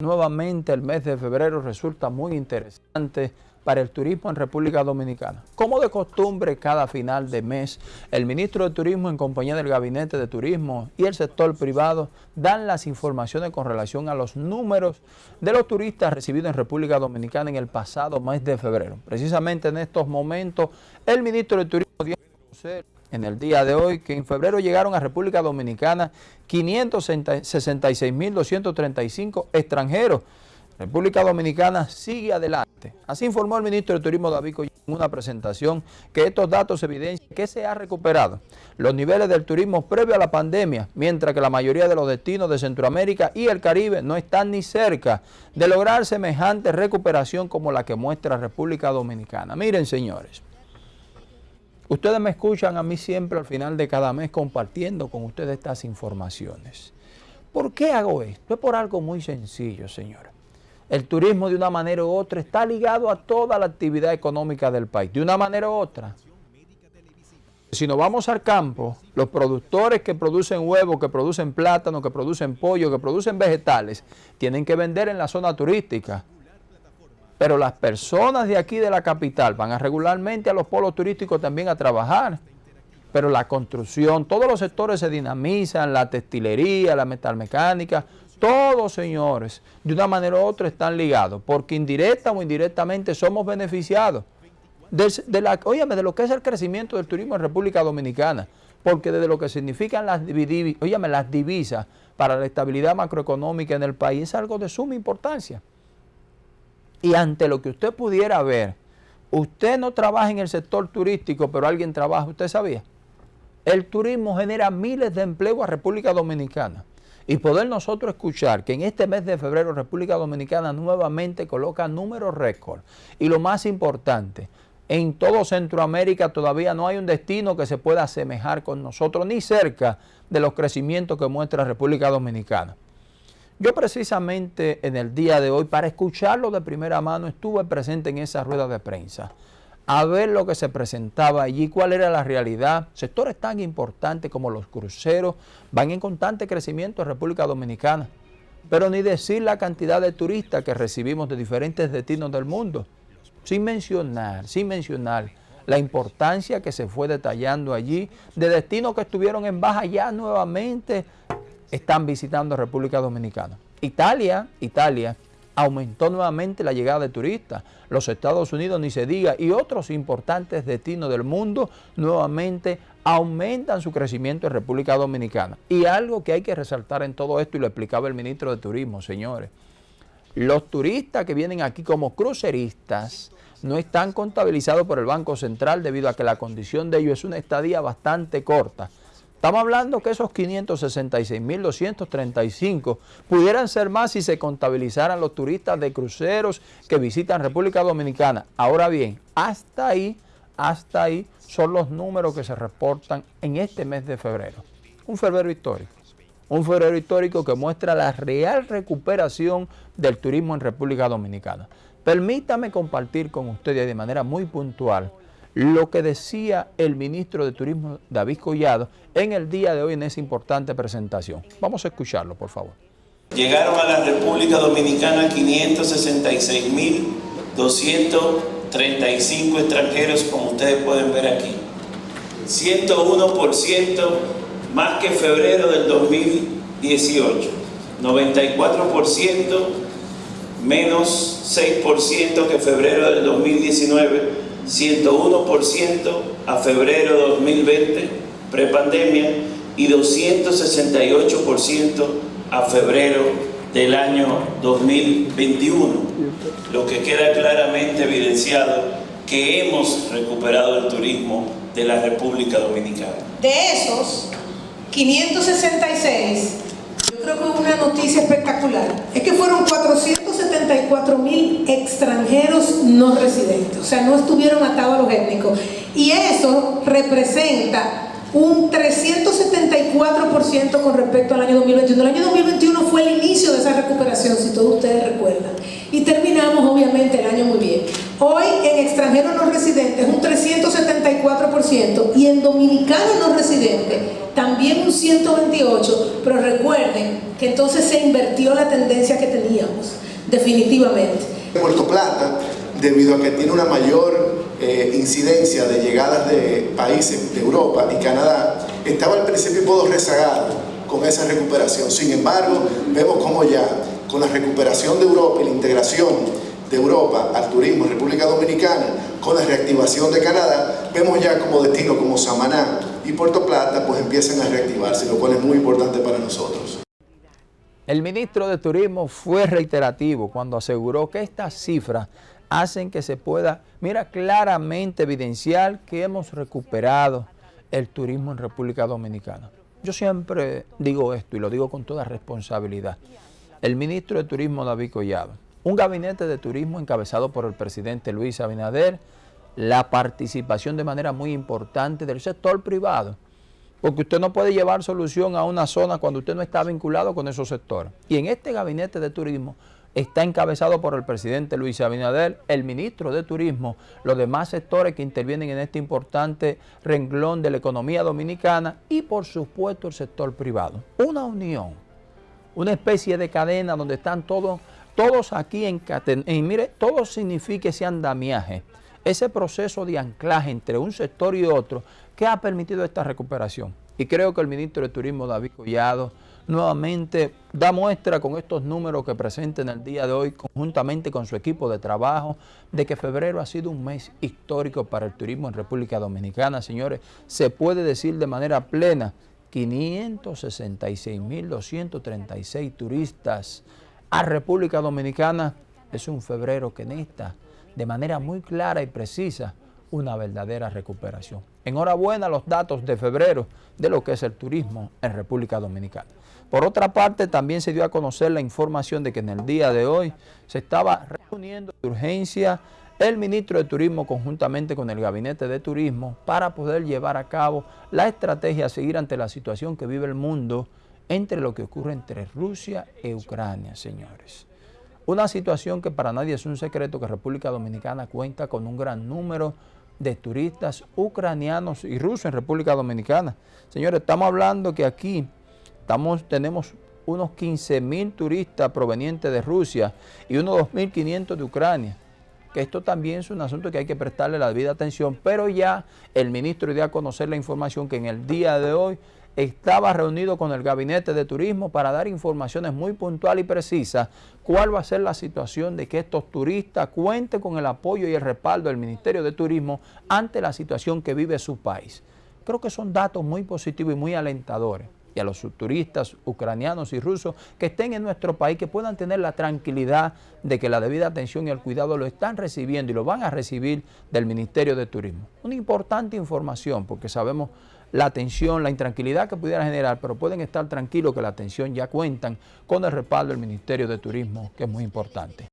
Nuevamente el mes de febrero resulta muy interesante para el turismo en República Dominicana. Como de costumbre, cada final de mes, el ministro de Turismo en compañía del Gabinete de Turismo y el sector privado dan las informaciones con relación a los números de los turistas recibidos en República Dominicana en el pasado mes de febrero. Precisamente en estos momentos, el ministro de Turismo dio conocer en el día de hoy que en febrero llegaron a República Dominicana 566.235 extranjeros. República Dominicana sigue adelante. Así informó el ministro de Turismo David Collado en una presentación que estos datos evidencian que se ha recuperado los niveles del turismo previo a la pandemia, mientras que la mayoría de los destinos de Centroamérica y el Caribe no están ni cerca de lograr semejante recuperación como la que muestra República Dominicana. Miren, señores. Ustedes me escuchan a mí siempre al final de cada mes compartiendo con ustedes estas informaciones. ¿Por qué hago esto? Es por algo muy sencillo, señores. El turismo de una manera u otra está ligado a toda la actividad económica del país, de una manera u otra. Si nos vamos al campo, los productores que producen huevos, que producen plátano, que producen pollo, que producen vegetales, tienen que vender en la zona turística. Pero las personas de aquí de la capital van a regularmente a los polos turísticos también a trabajar. Pero la construcción, todos los sectores se dinamizan, la textilería, la metalmecánica, todos señores, de una manera u otra están ligados, porque indirecta o indirectamente somos beneficiados. De, la, de lo que es el crecimiento del turismo en República Dominicana, porque desde lo que significan las, las divisas para la estabilidad macroeconómica en el país es algo de suma importancia. Y ante lo que usted pudiera ver, usted no trabaja en el sector turístico, pero alguien trabaja, ¿usted sabía? El turismo genera miles de empleos a República Dominicana. Y poder nosotros escuchar que en este mes de febrero República Dominicana nuevamente coloca números récord. Y lo más importante, en todo Centroamérica todavía no hay un destino que se pueda asemejar con nosotros, ni cerca de los crecimientos que muestra República Dominicana. Yo precisamente en el día de hoy, para escucharlo de primera mano, estuve presente en esa rueda de prensa, a ver lo que se presentaba allí, cuál era la realidad. Sectores tan importantes como los cruceros van en constante crecimiento en República Dominicana, pero ni decir la cantidad de turistas que recibimos de diferentes destinos del mundo, sin mencionar, sin mencionar la importancia que se fue detallando allí, de destinos que estuvieron en baja ya nuevamente están visitando República Dominicana. Italia, Italia aumentó nuevamente la llegada de turistas. Los Estados Unidos, ni se diga, y otros importantes destinos del mundo nuevamente aumentan su crecimiento en República Dominicana. Y algo que hay que resaltar en todo esto, y lo explicaba el ministro de Turismo, señores, los turistas que vienen aquí como cruceristas no están contabilizados por el Banco Central debido a que la condición de ellos es una estadía bastante corta. Estamos hablando que esos 566.235 pudieran ser más si se contabilizaran los turistas de cruceros que visitan República Dominicana. Ahora bien, hasta ahí, hasta ahí son los números que se reportan en este mes de febrero. Un febrero histórico. Un febrero histórico que muestra la real recuperación del turismo en República Dominicana. Permítame compartir con ustedes de manera muy puntual lo que decía el ministro de Turismo David Collado en el día de hoy en esa importante presentación. Vamos a escucharlo, por favor. Llegaron a la República Dominicana 566.235 extranjeros, como ustedes pueden ver aquí. 101% más que febrero del 2018. 94% menos 6% que febrero del 2019 101% a febrero de 2020, prepandemia, y 268% a febrero del año 2021, lo que queda claramente evidenciado que hemos recuperado el turismo de la República Dominicana. De esos, 566, yo creo que una noticia espectacular, es que fueron 474 mil extranjeros no residentes, o sea, no estuvieron atados a los étnicos. Y eso representa un 374% con respecto al año 2021. El año 2021 fue el inicio de esa recuperación, si todos ustedes recuerdan. Y terminamos obviamente el año muy bien. Hoy en extranjeros no residentes un 374% y en dominicanos no residentes también un 128%, pero recuerden que entonces se invirtió la tendencia que teníamos. Definitivamente. Puerto Plata, debido a que tiene una mayor eh, incidencia de llegadas de países de Europa y Canadá, estaba al principio un rezagado con esa recuperación. Sin embargo, vemos como ya con la recuperación de Europa y la integración de Europa al turismo en República Dominicana, con la reactivación de Canadá, vemos ya como destino como Samaná y Puerto Plata pues empiezan a reactivarse, lo cual es muy importante para nosotros. El ministro de Turismo fue reiterativo cuando aseguró que estas cifras hacen que se pueda, mira, claramente evidenciar que hemos recuperado el turismo en República Dominicana. Yo siempre digo esto y lo digo con toda responsabilidad. El ministro de Turismo David Collado, un gabinete de turismo encabezado por el presidente Luis Abinader, la participación de manera muy importante del sector privado, porque usted no puede llevar solución a una zona cuando usted no está vinculado con esos sectores. Y en este gabinete de turismo está encabezado por el presidente Luis Abinader, el ministro de Turismo, los demás sectores que intervienen en este importante renglón de la economía dominicana y por supuesto el sector privado. Una unión, una especie de cadena donde están todos, todos aquí en. Y mire, todo significa ese andamiaje, ese proceso de anclaje entre un sector y otro que ha permitido esta recuperación. Y creo que el ministro de Turismo, David Collado, nuevamente da muestra con estos números que presenta en el día de hoy, conjuntamente con su equipo de trabajo, de que febrero ha sido un mes histórico para el turismo en República Dominicana. Señores, se puede decir de manera plena, 566.236 turistas a República Dominicana. Es un febrero que necesita de manera muy clara y precisa una verdadera recuperación. Enhorabuena los datos de febrero de lo que es el turismo en República Dominicana. Por otra parte, también se dio a conocer la información de que en el día de hoy se estaba reuniendo de urgencia el ministro de Turismo conjuntamente con el Gabinete de Turismo para poder llevar a cabo la estrategia a seguir ante la situación que vive el mundo entre lo que ocurre entre Rusia e Ucrania, señores. Una situación que para nadie es un secreto que República Dominicana cuenta con un gran número de turistas ucranianos y rusos en República Dominicana. Señores, estamos hablando que aquí estamos, tenemos unos 15 mil turistas provenientes de Rusia y unos 2.500 de Ucrania. Que esto también es un asunto que hay que prestarle la debida atención, pero ya el ministro dio a conocer la información que en el día de hoy estaba reunido con el Gabinete de Turismo para dar informaciones muy puntuales y precisas cuál va a ser la situación de que estos turistas cuenten con el apoyo y el respaldo del Ministerio de Turismo ante la situación que vive su país. Creo que son datos muy positivos y muy alentadores y a los turistas ucranianos y rusos que estén en nuestro país, que puedan tener la tranquilidad de que la debida atención y el cuidado lo están recibiendo y lo van a recibir del Ministerio de Turismo. Una importante información porque sabemos la atención, la intranquilidad que pudiera generar, pero pueden estar tranquilos que la atención ya cuentan con el respaldo del Ministerio de Turismo, que es muy importante.